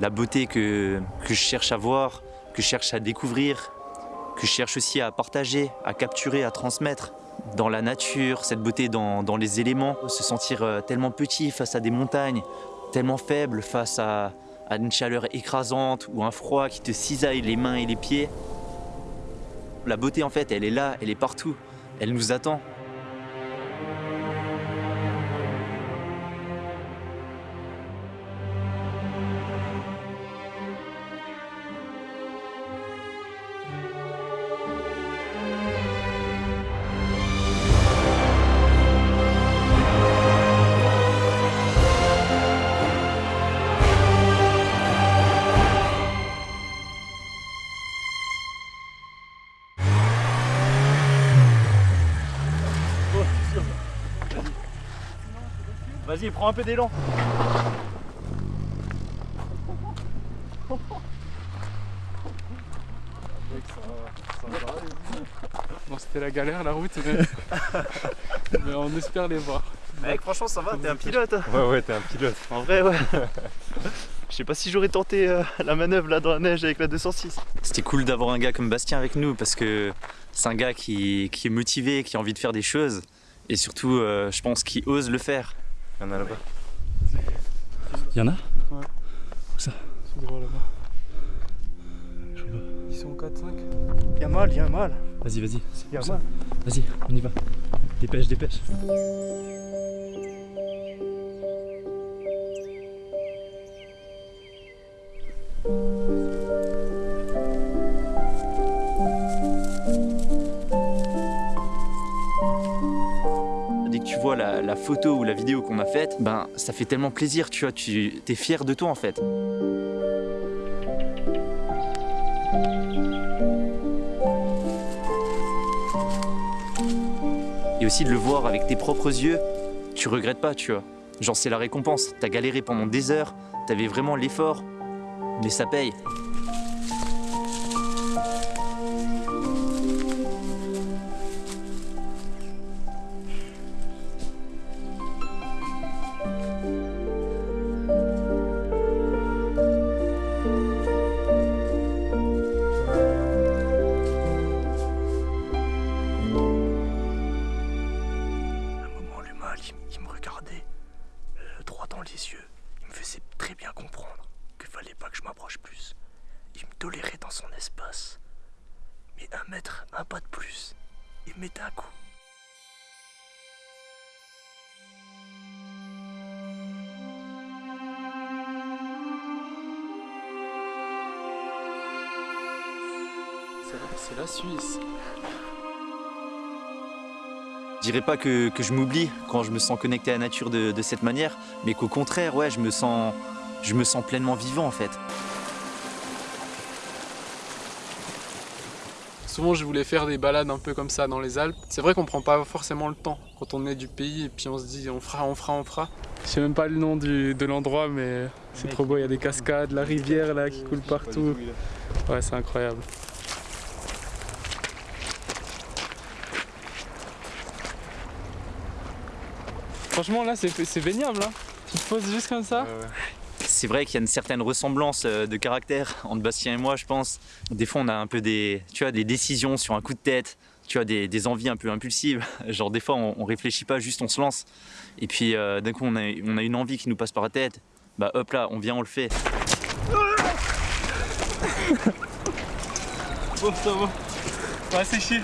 la beauté que, je cherche à voir, que je cherche à découvrir, que je cherche aussi à partager, à capturer, à transmettre dans la nature, cette beauté dans, dans les éléments, se sentir euh, tellement petit face à des montagnes, tellement faible face à, à une chaleur écrasante ou un froid qui te cisaille les mains et les pieds. La beauté en fait, elle est là, elle est partout, elle nous attend. Vas-y, prends un peu d'élan. Bon, c'était la galère la route, mais, mais on espère les voir. Mec, franchement, ça va, t'es un pilote. hein. Ouais, ouais, t'es un pilote. En vrai, ouais. Je sais pas si j'aurais tenté euh, la manœuvre là dans la neige avec la 206. C'était cool d'avoir un gars comme Bastien avec nous parce que c'est un gars qui, qui est motivé, qui a envie de faire des choses et surtout, euh, je pense, qui ose le faire. Il y en a là-bas. Il y en a Ils sont gros là-bas. Ils sont 4-5. Y'a mal, y'a mal. Vas-y, vas-y. Y'a mal. Vas-y, on y va. Dépêche, dépêche. La photo ou la vidéo qu'on a faite, ben ça fait tellement plaisir, tu vois, tu es fier de toi en fait. Et aussi de le voir avec tes propres yeux, tu regrettes pas, tu vois. Genre c'est la récompense, t'as galéré pendant des heures, t'avais vraiment l'effort, mais ça paye. Il me mettait un coup. C'est la- C'est la Suisse. Je dirais pas que, que je m'oublie quand je me sens connecté à la nature de, de cette manière, mais qu'au contraire, ouais, je me sens, je me sens pleinement vivant en fait. Souvent, je voulais faire des balades un peu comme ça dans les Alpes. C'est vrai qu'on prend pas forcément le temps quand on est du pays et puis on se dit on fera, on fera, on fera. Je sais même pas le nom du- de l'endroit, mais c'est trop beau. Il y a des cascades, la rivière là qui coule partout. Ouais, c'est incroyable. Franchement, là, c'est c'est baignable. Hein. Tu te poses juste comme ça. C'est vrai qu'il y a une certaine ressemblance euh, de caractère entre Bastien et moi, je pense. Des fois, on a un peu des, tu vois, des décisions sur un coup de tête, tu vois, des, des envies un peu impulsives. Genre, des fois, on, on réfléchit pas, juste on se lance. Et puis, euh, d'un coup, on a, on a une envie qui nous passe par la tête. Bah, hop là, on vient, on le fait. Bon, ça va. On va sécher.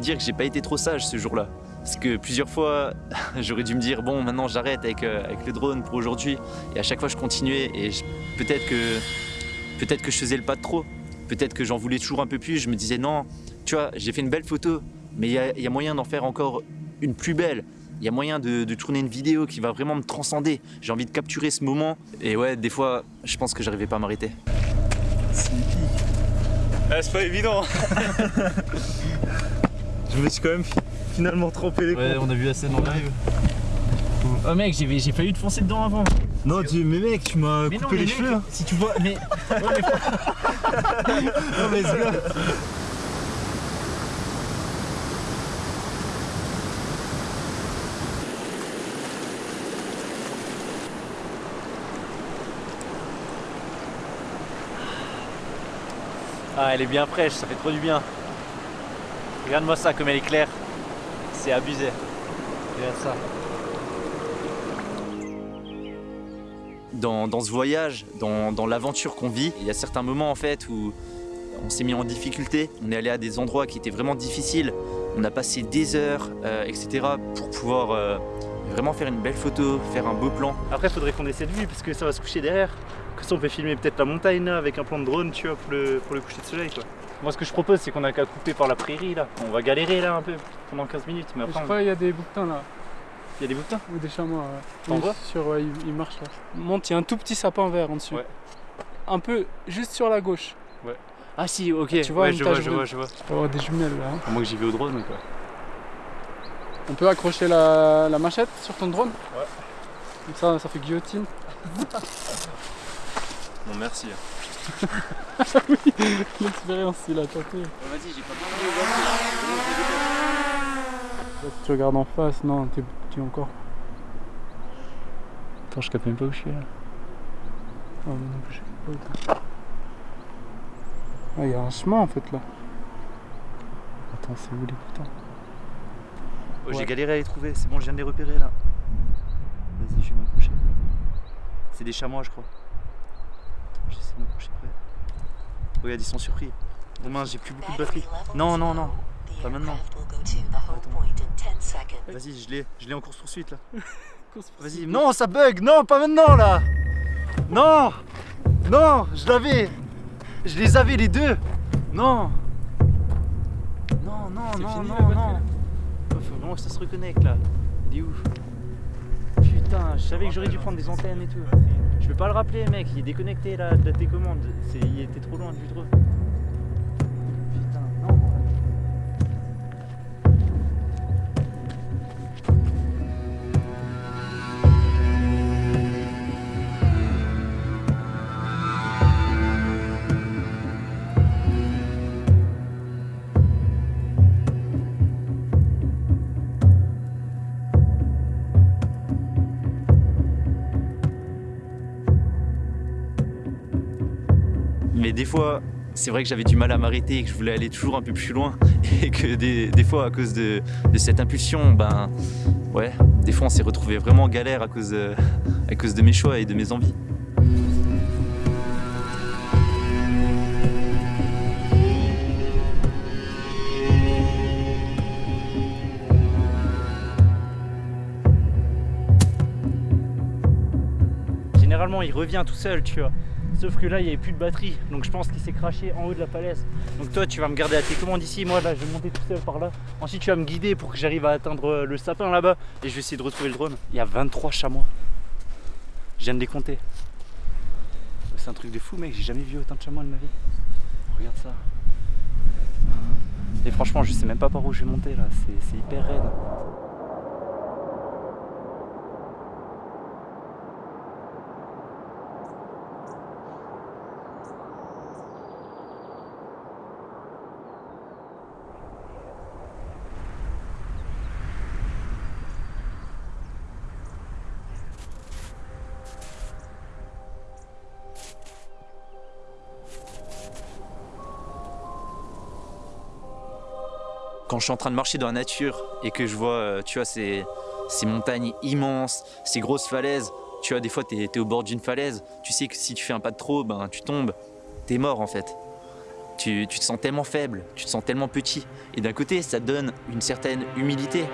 Dire que j'ai pas été trop sage ce jour-là. Parce que plusieurs fois, j'aurais dû me dire bon, maintenant j'arrête avec, euh, avec le drone pour aujourd'hui. Et à chaque fois, je continuais. Et peut-être que, peut-être que je faisais le pas de trop. Peut-être que j'en voulais toujours un peu plus. Je me disais non, tu vois, j'ai fait une belle photo, mais il y a, il y a moyen d'en faire encore une plus belle. Il y a moyen de, de tourner une vidéo qui va vraiment me transcender. J'ai envie de capturer ce moment. Et ouais, des fois, je pense que j'arrivais pas à m'arrêter. Ah, c'est pas évident. je me suis quand même fi- finalement trempé les Ouais, on a vu assez dans le live. Oh mec, j'ai failli te foncer dedans avant. Non, tu, mais mec, tu m'as coupé non, les cheveux. mec, hein. si tu vois, mais Non, mais ce gars. ah, elle est bien fraîche, ça fait trop du bien. Regarde-moi ça comme elle est claire. C'est abusé. Regarde ça. Dans, dans ce voyage, dans, dans l'aventure qu'on vit, il y a certains moments en fait où on s'est mis en difficulté. On est allé à des endroits qui étaient vraiment difficiles. On a passé des heures, euh, etc. pour pouvoir euh, vraiment faire une belle photo, faire un beau plan. Après, faudrait qu'on ait cette vue parce que ça va se coucher derrière. Comme ça, on peut filmer peut-être la montagne là avec un plan de drone, tu vois, pour le, pour le coucher de soleil quoi. Moi, ce que je propose, c'est qu'on a qu'à couper par la prairie là. On va galérer là un peu pendant 15 minutes, mais Je après, on- crois qu'il y a des bouquetins là, il y a des bouquetins? ou des chamois. ouais. T'en Oui, vois? sur, ouais, il, il marche là. Monte, il y a un tout petit sapin vert en dessus. Ouais. Un peu juste sur la gauche. Ah si, ok. Tu vois ouais, une je vois, tache je bleue. vois, je vois. Tu peux avoir des jumelles là. hein. Moi que j'y vais au drone quoi. On peut accrocher la, la machette sur ton drone? Ouais. Comme ça, ça fait guillotine. Bon, merci. L'expérience, il a tenté. Vas-y, j'ai pas Là, si tu regardes en face, non, t'es petit encore. Attends, je capte même pas où je suis là. Ah, non plus, je sais pas où t'es. Ah, il y a un chemin en fait là. Attends, c'est où les putains Oh, J'ai galéré à les trouver, c'est bon, je viens de les repérer là. Vas-y, je vais m'approcher. C'est des chamois, je crois. J'essaie de m'approcher près. Regarde, ils sont surpris. Oh mince, j'ai plus beaucoup de batterie. Non, non, non. Pas maintenant. Vas-y, je l'ai, je l'ai en course poursuite là. Vas-y, non, ça bug, non, pas maintenant là. Non, non, je l'avais, je les avais les deux. Non, non, non, C'est non, fini, non, non. Oh, Faut vraiment que ça se reconnecte là. Il est où? Putain, je savais que j'aurais dû prendre des antennes et tout. Je peux pas le rappeler, mec, il est déconnecté là de la télécommande. Il était trop loin du drone. Des fois, c'est vrai que j'avais du mal à m'arrêter et que je voulais aller toujours un peu plus loin. Et que des, des fois, à cause de, cette impulsion, ben ouais, des fois on s'est retrouvé vraiment en galère à cause, de, à cause de mes choix et de mes envies. Généralement, il revient tout seul, tu vois. Sauf que là, il n'y avait plus de batterie. Donc je pense qu'il s'est craché en haut de la falaise. Donc toi, tu vas me garder à tes commandes ici. Moi, là, je vais monter tout seul par là. Ensuite, tu vas me guider pour que j'arrive à atteindre euh, le sapin là-bas. Et je vais essayer de retrouver le drone. Il y a 23 chamois. Je viens de les compter. C'est un truc de fou, mec. J'ai jamais vu autant de chamois de ma vie. Regarde ça. Et franchement, je sais même pas par où je vais monter là. C'est- C'est hyper raide. Quand je suis en train de marcher dans la nature et que je vois, euh, tu vois, ces, montagnes immenses, ces grosses falaises, tu vois, des fois, tu es, au bord d'une falaise, tu sais que si tu fais un pas de trop, ben, tu tombes, tu es mort en fait. Tu, te sens tellement faible, tu te sens tellement petit. Et d'un côté, ça donne une certaine humilité.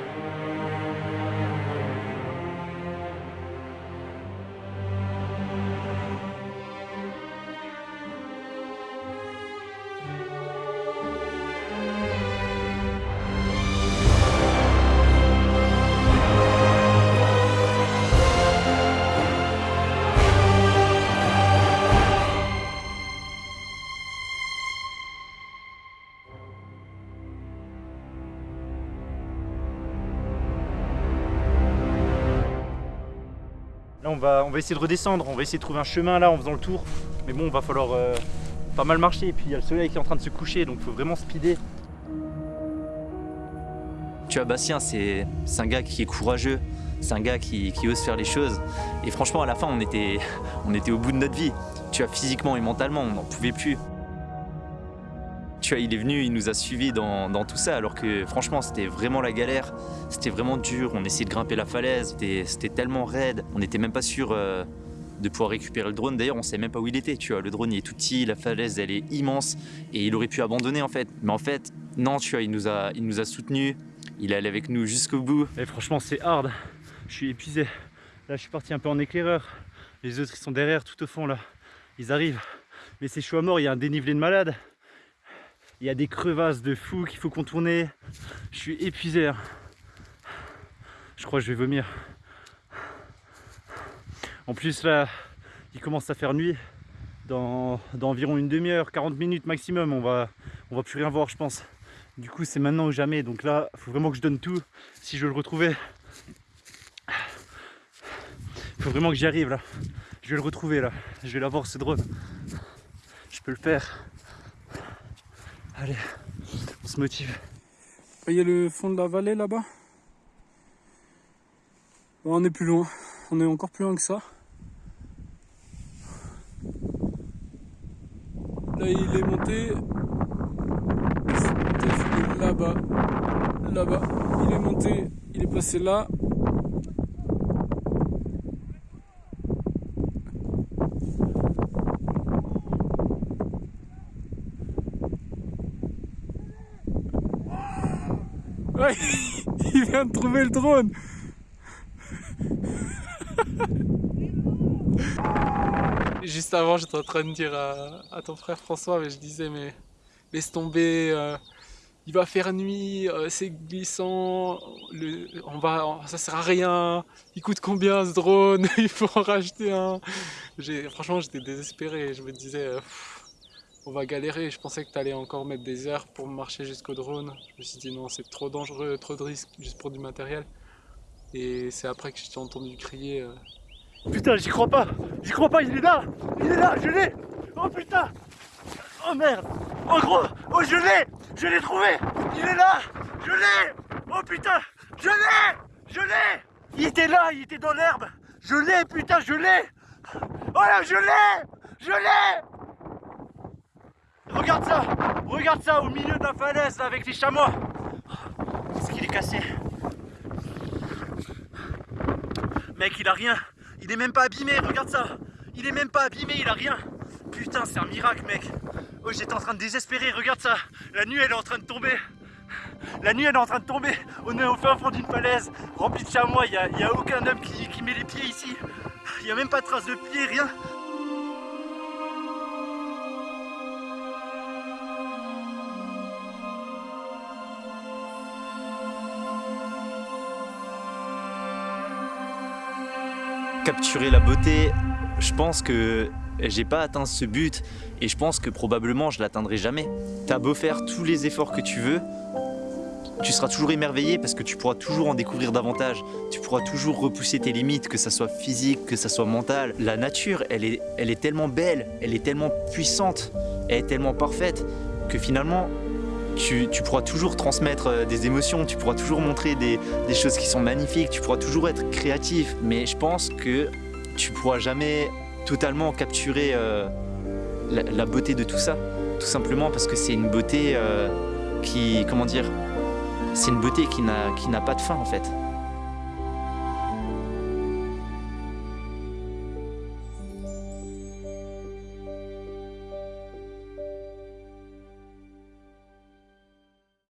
On va, on va essayer de redescendre, on va essayer de trouver un chemin là en faisant le tour. Mais bon, va falloir euh, pas mal marcher. Et puis il y a le soleil qui est en train de se coucher, donc il faut vraiment speeder. Tu vois, Bastien, c'est c'est un gars qui est courageux, c'est un gars qui, qui ose faire les choses. Et franchement, à la fin, on était, on était au bout de notre vie. Tu vois, physiquement et mentalement, on n'en pouvait plus. Il est venu, il nous a suivis dans, tout ça, alors que franchement, c'était vraiment la galère. C'était vraiment dur. On essayait de grimper la falaise, c'était tellement raide. On n'était même pas sûr euh, de pouvoir récupérer le drone. D'ailleurs, on sait même pas où il était. Tu vois, le drone il est tout petit, la falaise elle est immense, et il aurait pu abandonner en fait. Mais en fait, non, tu vois, il nous a, il soutenus. Il est allé avec nous jusqu'au bout. Et franchement, c'est hard. Je suis épuisé. Là, je suis parti un peu en éclaireur. Les autres, ils sont derrière, tout au fond là. Ils arrivent. Mais c'est chaud à mort. Il y a un dénivelé de malade. Il y a des crevasses de fou qu'il faut contourner. Je suis épuisé. hein. Je crois que je vais vomir. En plus, là, il commence à faire nuit. Dans, environ une demi-heure, 40 minutes maximum, on va, on va plus rien voir, je pense. Du coup, c'est maintenant ou jamais. Donc là, faut vraiment que je donne tout si je veux le retrouver. Faut vraiment que j'y arrive là. Je vais le retrouver là. Je vais l'avoir ce drone. Je peux le faire. Allez, on se motive. Y a le fond de la vallée là-bas. On est plus loin. On est encore plus loin que ça. Là, il est monté. Là-bas. Là-bas. Il est monté. Il est passé là. Il vient de trouver le drone. Juste avant, j'étais en train de dire à, ton frère François, mais je disais, mais laisse tomber, euh, il va faire nuit, euh, c'est glissant, on va, ça sert à rien, il coûte combien ce drone, il faut en racheter un. Franchement, j'étais désespéré, je me disais, euh, on va galérer, je pensais que tu allais encore mettre des heures pour marcher jusqu'au drone. Je me suis dit, non, c'est trop dangereux, trop de risques juste pour du matériel. Et c'est après que je t'ai entendu crier. euh, Putain, j'y crois pas. J'y crois pas, il est là. Il est là, je l'ai. Oh putain. Oh merde. Oh gros. Oh je l'ai. Je l'ai trouvé. Il est là. Je l'ai. Oh putain. Je l'ai. Je l'ai. Il était là, il était dans l'herbe. Je l'ai, putain, je l'ai. Oh là, je l'ai. Je l'ai. Regarde ça. Regarde ça au milieu de la falaise avec les chamois. Est-ce qu'il est cassé? Mec, il a rien. Il est même pas abîmé, regarde ça. Il est même pas abîmé, il a rien. Putain, c'est un miracle, mec. Oh, j'étais en train de désespérer, regarde ça. La nuit, elle est en train de tomber. La nuit, elle est en train de tomber. On est au fin fond d'une falaise, remplie de chamois. Il n'y a, aucun homme qui, qui met les pieds ici. Il n'y a même pas de traces de pieds, rien. Capturer la beauté, je pense que j'ai pas atteint ce but et je pense que probablement je l'atteindrai jamais. T'as beau faire tous les efforts que tu veux, tu seras toujours émerveillé parce que tu pourras toujours en découvrir davantage. Tu pourras toujours repousser tes limites, que ça soit physique, que ça soit mental. La nature, elle est, elle est tellement belle, elle est tellement puissante, elle est tellement parfaite que finalement, tu, pourras toujours transmettre euh, des émotions, tu pourras toujours montrer des, choses qui sont magnifiques, tu pourras toujours être créatif. Mais je pense que tu pourras jamais totalement capturer euh, la, beauté de tout ça. Tout simplement parce que c'est une beauté euh, qui, comment dire, c'est une beauté qui n'a pas de fin en fait.